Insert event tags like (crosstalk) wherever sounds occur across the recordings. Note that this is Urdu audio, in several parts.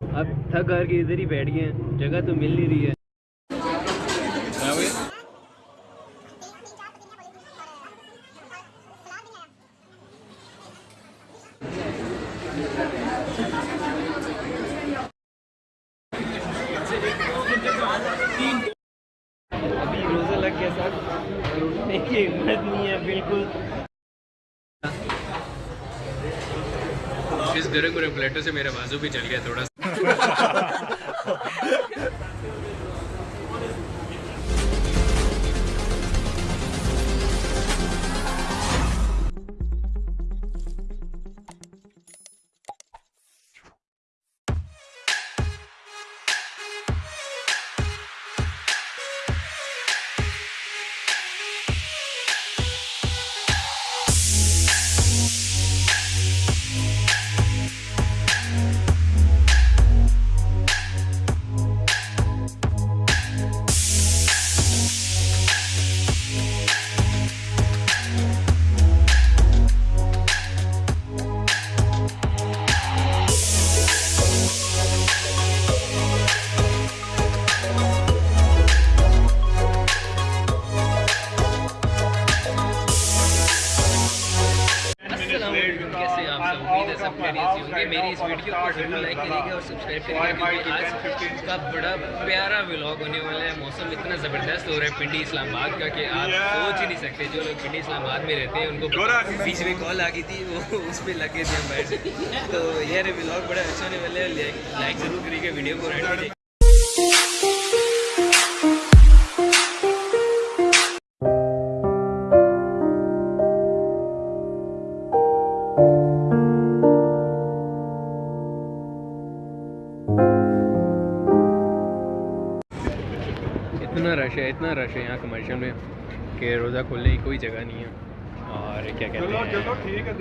اب تھک ہار کے ادھر ہی بیٹھ گئے ہیں۔ جگہ تو مل نہیں رہی ہے ابھی روزہ لگ گیا سر اور اٹھنے کی ہمت نہیں ہے بالکل اس گرم گرم پلیٹوں سے میرا بازو بھی چل گیا تھوڑا سا۔ (laughs) اس ویڈیو کو ضرور لائک کریے گا اور سبسکرائب گا کیونکہ آج کا بڑا پیارا ولاگ ہونے والا ہے۔ موسم اتنا زبردست ہو رہا ہے پنڈی اسلام آباد کا کہ آپ سوچ ہی نہیں سکتے جو لوگ پنڈی اسلام آباد میں رہتے ہیں ان کو بیچ میں کال آ گئی تھی وہ اس پہ لگے تھے ہم باہر سے تو یہ ولاگ بڑا اچھا ہونے والا ہے لائک ضرور کریے گا ویڈیو کو میں کہ روزہ کھولنے کی کوئی جگہ نہیں ہے۔ اور کیا کہتے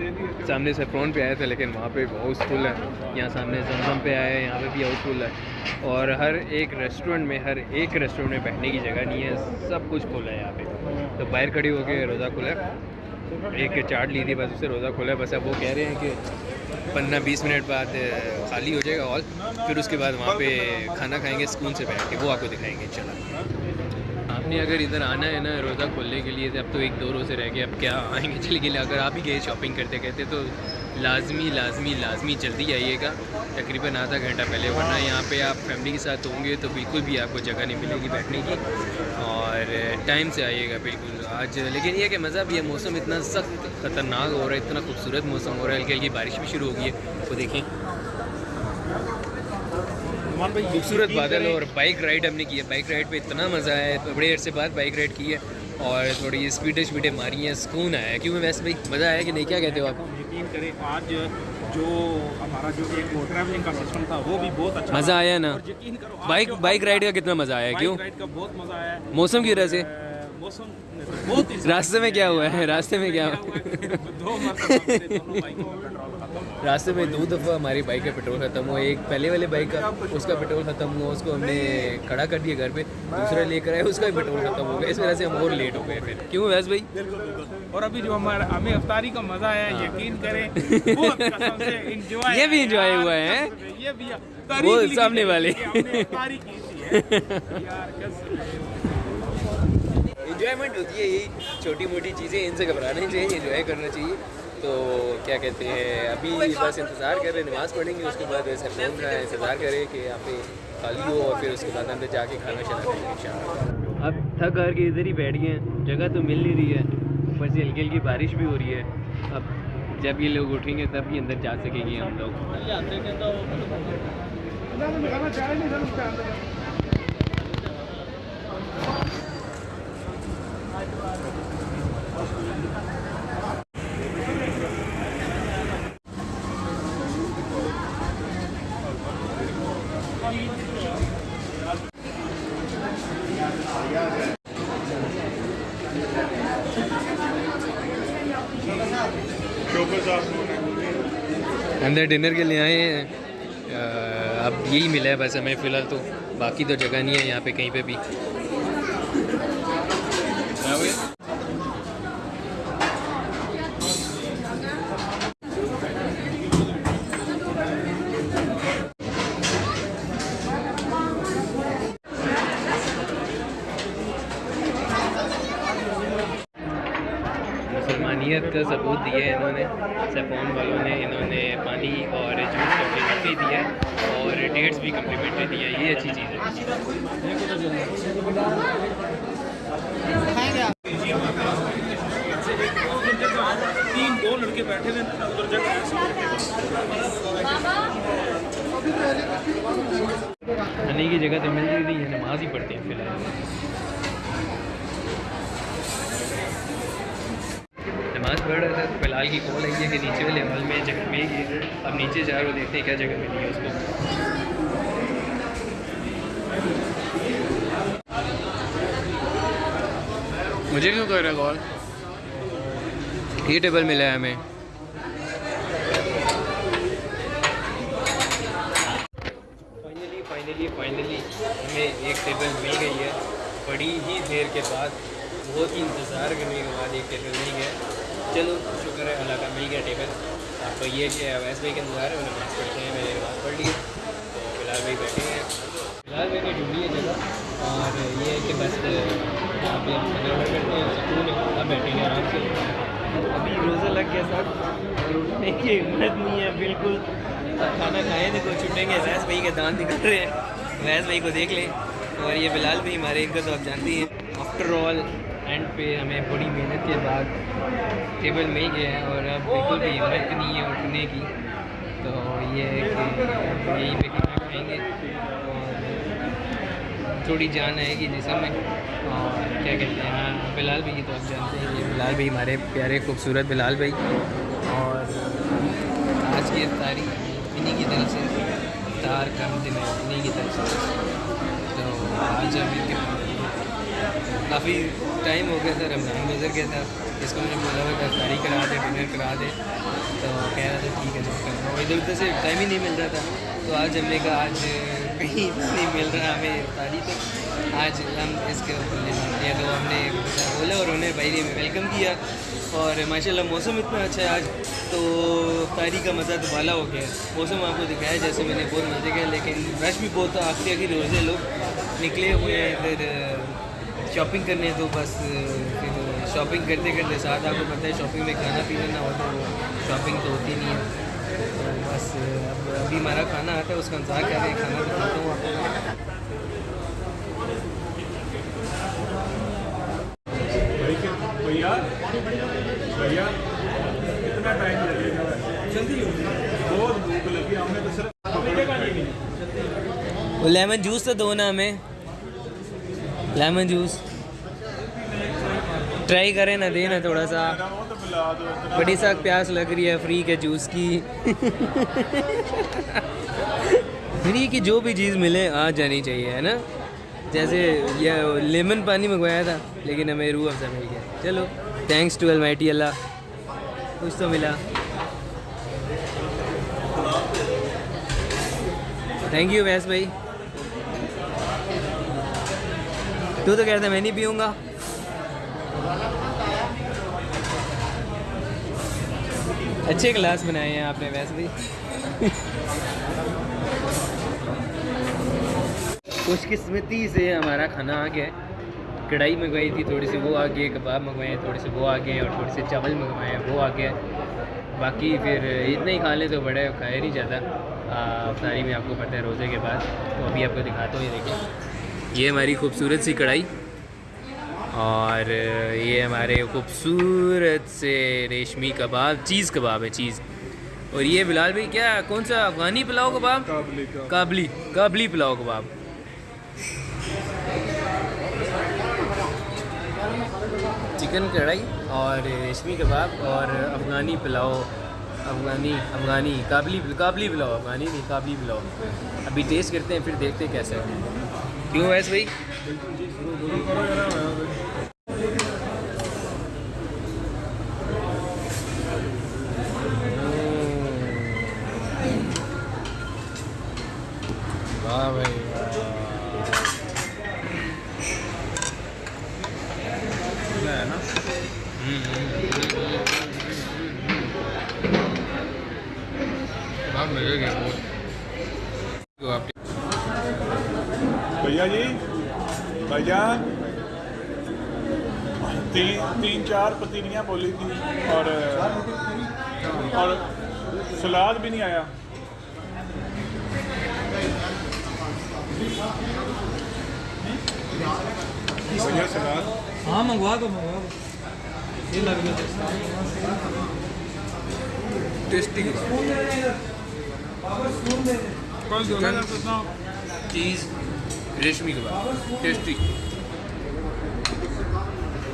ہیں؟ سامنے سے فرون پہ آئے تھے لیکن وہاں پہ ہاؤس فل ہے۔ یہاں سامنے زمزم پہ آئے ہیں یہاں پہ بھی ہاؤس فل ہے۔ اور ہر ایک ریسٹورنٹ میں ہر ایک ریسٹورنٹ میں بیٹھنے کی جگہ نہیں ہے۔ سب کچھ کھلا ہے یہاں پہ۔ تو باہر کھڑی ہو کے روزہ کھلا ہے۔ ایک چاٹ لی تھی بس اسے روزہ کھولا ہے۔ بس اب وہ کہہ رہے ہیں کہ پندرہ بیس منٹ بعد خالی ہو جائے گا ہال پھر اس کے بعد وہاں پہ کھانا کھائیں گے سکون سے بیٹھ کے وہ آپ کو دکھائیں گے چلا نے اگر ادھر آنا ہے نا روزہ کھولنے کے لیے تو اب تو ایک دو روزے رہ گئے، اب کیا آئیں گے؟ (laughs) چلے گئے اگر آپ ہی گئے شاپنگ کرتے کرتے تو لازمی لازمی لازمی جلدی آئیے گا۔ تقریباً آدھا گھنٹہ پہلے، ورنہ یہاں پہ آپ فیملی کے ساتھ ہوں گے تو بالکل بھی آپ کو جگہ نہیں ملے گی بیٹھنے کی۔ اور ٹائم سے آئیے گا، بالکل۔ آج، لیکن یہ کہ مزہ بھی ہے، موسم اتنا سخت، خطرناک ہو رہا ہے، اتنا خوبصورت موسم ہو رہا ہے، ہلکی ہلکی بارش بھی شروع ہو گئی ہے۔ وہ دیکھیں۔ خوبصورت بادل اور بائک رائڈ ہم نے کی ہے۔ بائک رائڈ پہ اتنا مزہ آیا ہے بڑے عرصے بعد بائک رائڈ کی ہے اور تھوڑی اسپیڈیں اسپیڈیں ماری ہیں سکون آیا ہے۔ کیوں ویسے بھائی؟ مزہ آیا کہ نہیں؟ کیا کہتے ہو آپ؟ یقین کریں آج جو ہمارا جو ایک ٹریولنگ کا سسٹم تھا وہ بھی بہت اچھا مزہ آیا نا؟ بائک بائک رائڈ کا کتنا مزہ آیا ہے؟ کیوں؟ بائک رائڈ کا بہت مزہ آیا ہے۔ موسم کی وجہ سے؟ موسم بہت راستے میں کیا ہوا ہے؟ راستے میں کیا (laughs) دو مرتبہ راستے میں دو دفعہ ہماری بائک کا پیٹرول ختم ہوا۔ ایک پہلے والے بائک کا اس کا پیٹرول ختم ہوا اس کو ہم نے کھڑا کر دیا گھر پہ۔ دوسرا لے کر آئے اس کا بھی پیٹرول ختم ہو گیا۔ اس وجہ سے ہم اور لیٹ ہو گئے پھر۔ کیوں ویس بھائی؟ اور ابھی جو ہمارا ہمیں افطاری کا مزہ آیا یقین کریں۔ (laughs) انجوائے یہ بھی enjoy ہوا ہے۔ یہ بھی وہ سامنے والے۔ انجوائمنٹ ہوتی ہے یہی چھوٹی موٹی چیزیں ان سے گھبرانا چاہیے انجوائے کرنا چاہیے۔ تو کیا کہتے ہیں ابھی بس انتظار کر رہے ہیں نماز پڑھیں گے اس کے بعد ویسے فون رہا ہے انتظار کریں کہ یہاں پہ خالی ہو اور پھر اس کے بعد اندر جا کے کھانا شانا کھائیں گے ان شاء اللہ۔ اب تھک ہار کے ادھر ہی بیٹھ گئے ہیں جگہ تو مل نہیں رہی ہے اوپر سے ہلکی ہلکی بارش بھی ہو رہی ہے۔ اب جب یہ لوگ اٹھیں گے تب ہی اندر جا سکیں گے ہم لوگ۔ اندر ڈنر کے لیے آئے ہیں۔ اب یہی ملا ہے بس ہمیں فی الحال تو باقی تو جگہ نہیں ہے یہاں پہ کہیں پہ بھی۔ حقانیت کا ثبوت دیا ہے انہوں نے۔ سیفون والوں نے انہوں نے پانی اور جوس کمپلیمنٹری دیا ہے اور ڈیٹس بھی کمپلیمنٹری دی ہیں۔ یہ اچھی چیز ہے۔ تین دو لڑکے بیٹھے ہوئے ہیں ادھر جا کھانے کی جگہ تو مل رہی یہ نماز ہی پڑھتے ہیں فی الحال نماز پڑھ رہا کی کال آئی ہے کہ نیچے والے ہال میں جگہ مل گئی اب نیچے جا رہے ہو، دیکھتے ہیں کیا جگہ ملی ہے اس کو۔ مجھے کیوں کر رہا کال یہ ٹیبل ملا ہے ہمیں۔ فائنلی فائنلی فائنلی ہمیں ایک ٹیبل مل گئی ہے۔ بڑی ہی دیر کے بعد، بہت ہی انتظار کرنے کے بعد ایک ٹیبل مل گیا۔ چلو، شکر ہے، اللہ کا مل گیا ٹیبل۔ آپ کو یہ کہ اویس بھائی کے انتظار ہے انہیں نماز پڑھتے ہیں، میں نے نماز پڑھ لی۔ تو فی الحال بھائی بیٹھے ہیں۔ فی الحال میں نے ڈھونڈی ہے جگہ۔ اور یہ ہے کہ بس، یہاں کرتے ہیں، سکون ہے اب بیٹھیں گے آرام سے۔ ابھی روزہ لگ گیا سر اور اٹھنے کی ہمت نہیں ہے، بالکل۔ کھانا کھائیں تو چھٹیں گے ویس بھائی کے دانت نکل رہے ہیں۔ ویس بھائی کو دیکھ لیں۔ اور یہ بلال بھی ہمارے، ان کا تو آپ جانتے ہیں۔ آفٹر آل اینڈ پہ ہمیں بڑی محنت کے بعد ٹیبل مل گیا ہے اور اب بالکل بھی ہمت نہیں ہے اٹھنے کی۔ تو یہ ہے کہ یہیں پہ کھانا کھائیں گے۔ اور تھوڑی جان آئے گی جسم میں۔ اور کیا کہتے ہیں ہاں بلال بھائی تو آپ جانتے ہیں۔ یہ بلال بھائی ہمارے پیارے خوبصورت بلال بھائی۔ اور آج کی تاریخ انہیں کی طرف سے تار کم دن انہیں کی طرف سے۔ تو آج ہم ان کے کافی ٹائم ہو گیا تھا، رمضان گزر گیا تھا۔ اس کو میں نے بولا ہوا افطاری کرا دے، ڈنر کرا دے۔ تو کہہ رہا تھا، ٹھیک ہے جو کرنا ادھر ادھر سے ٹائم ہی نہیں مل رہا تھا۔ تو آج ہم نے کہا، آج کہیں نہیں مل رہا ہمیں افطاری تو۔ آج ہم اس کے اوپر لے جاتے۔ ہیں تو ہم نے بولا اور انہیں بھائی نے ویلکم کیا۔ اور ماشاء اللہ موسم اتنا اچھا ہے آج، تو افطاری کا مزہ تو بالا ہو گیا۔ موسم آپ کو دکھایا، جیسے میں نے بہت مزے کیا، لیکن رش بھی بہت تھا۔ آخری آخری روزے لوگ نکلے ہوئے ہیں ادھر شاپنگ کرنے تو بس شاپنگ کرتے کرتے ساتھ آپ کو پتہ ہے شاپنگ میں کھانا پینا نہ ہو تو شاپنگ تو ہوتی نہیں ہے تو بس اب ابھی ہمارا کھانا آتا ہے اس کا انتظار کر رہے ہیں کھانا کھاتا ہوں آپ کو لیمن جوس تو دو نا ہمیں لیمن جوس ٹرائی کریں نا دے نا تھوڑا سا۔ بڑی سخت پیاس لگ رہی ہے فری کے جوس کی۔ (laughs) فری کی جو بھی چیز ملے، آ جانی چاہیے، ہے نا؟ جیسے یہ لیمن پانی منگوایا تھا، لیکن ہمیں روح افزا مل گیا۔ چلو تھینکس ٹو المائٹی اللہ۔ کچھ تو ملا۔ تھینک یو ویس بھائی۔ تو تو کہتا میں نہیں پیوں گا۔ اچھے گلاس بنائے ہیں آپ نے ویسے بھی۔ خوش قسمتی سے ہمارا کھانا آ گیا۔ ہے کڑھائی منگوائی تھی، تھوڑی سی وہ آ گئی، کباب منگوائے تھوڑے سے وہ آ گئے اور تھوڑے سے چاول منگوائے ہیں وہ آ گیا۔ باقی پھر اتنا ہی کھا لیں تو بڑے کھائے نہیں جاتا۔ افطاری میں آپ کو پتہ ہے روزے کے بعد، تو ابھی آپ کو دکھاتا ہوں یہ دیکھیں۔ یہ ہماری خوبصورت سی کڑھائی اور یہ ہمارے خوبصورت سے ریشمی کباب چیز کباب ہے چیز۔ اور یہ بلال بھائی کیا کون سا افغانی پلاؤ کباب؟ کابلی کابلی پلاؤ کباب۔ چکن کڑھائی اور ریشمی کباب اور افغانی پلاؤ افغانی افغانی کابلی کابلی پلاؤ افغانی نہیں کابلی پلاؤ۔ ابھی ٹیسٹ کرتے ہیں پھر دیکھتے ہیں کیسا ہے۔ کیوں ویس بھائی؟ واہ بھائی ہے نا بہت مزے کے آپ تین تین چار پتیلیاں بولی تھیں اور اور سلاد بھی نہیں آیا۔ سلاد۔ ہاں منگوا دو منگوا دو۔ ٹیسٹی۔ چیز ریشمی کے بعد۔ ٹیسٹی۔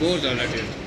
بہت زیادہ ٹیسٹ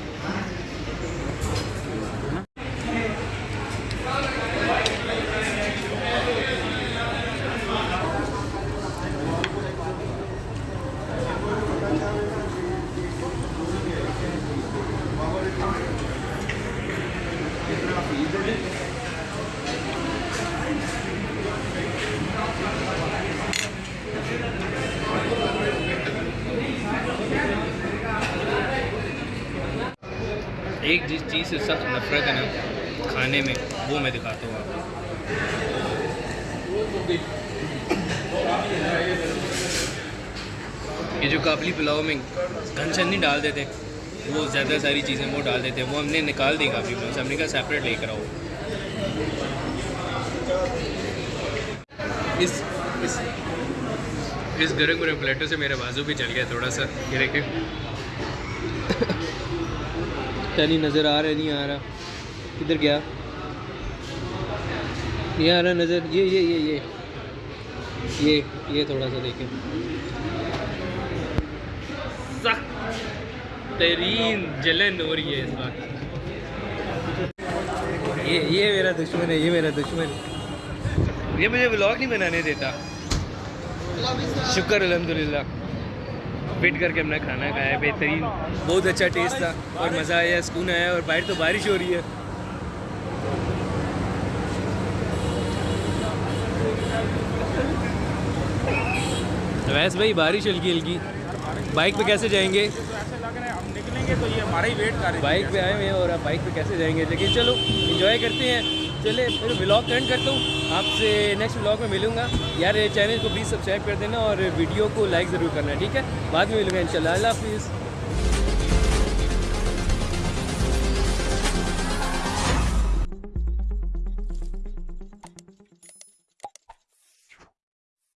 ایک جس چیز سے سخت نفرت ہے نا، کھانے میں، وہ میں دکھاتا ہوں آپ کو۔ یہ جو کابلی پلاؤ میں گھنشن نہیں ڈال دیتے، وہ زیادہ ساری چیزیں وہ ڈال دیتے ہیں وہ ہم نے نکال دی کابلی پلاؤ سے، ہم نے کہا سیپریٹ لے کر آؤ۔ اس اس اس گرے گرم پلیٹوں سے میرے بازو بھی چل گیا تھوڑا سا، یہ دیکھیں پتہ نہیں نظر آ رہا ہے نہیں آ رہا۔ کدھر گیا؟ یہ آ رہا نظر یہ یہ یہ یہ۔ یہ یہ تھوڑا سا دیکھیں۔ ترین جلن ہو رہی ہے اس وقت یہ یہ میرا دشمن ہے یہ میرا دشمن۔ یہ مجھے بلاگ نہیں بنانے دیتا۔ شکر الحمدللہ۔ ویٹ کر کے ہم نے کھانا کھایا بہترین۔ بہت اچھا ٹیسٹ تھا اور مزہ آیا سکون آیا اور باہر تو بارش ہو رہی ہے۔ ویس بھائی بارش ہلکی ہلکی۔ بائک پہ کیسے جائیں گے؟ تو بائک پہ آئے ہوئے ہیں اور آپ بائک پہ کیسے جائیں گے؟ لیکن چلو انجوائے کرتے ہیں۔ چلے، پھر بلاگ اینڈ کرتا ہوں۔ آپ سے نیکسٹ ولاگ میں ملوں گا۔ یار چینل کو پلیز سبسکرائب کر دینا اور ویڈیو کو لائک ضرور کرنا، ٹھیک ہے؟ بعد میں ملوں گا انشاءاللہ۔ اللہ حافظ۔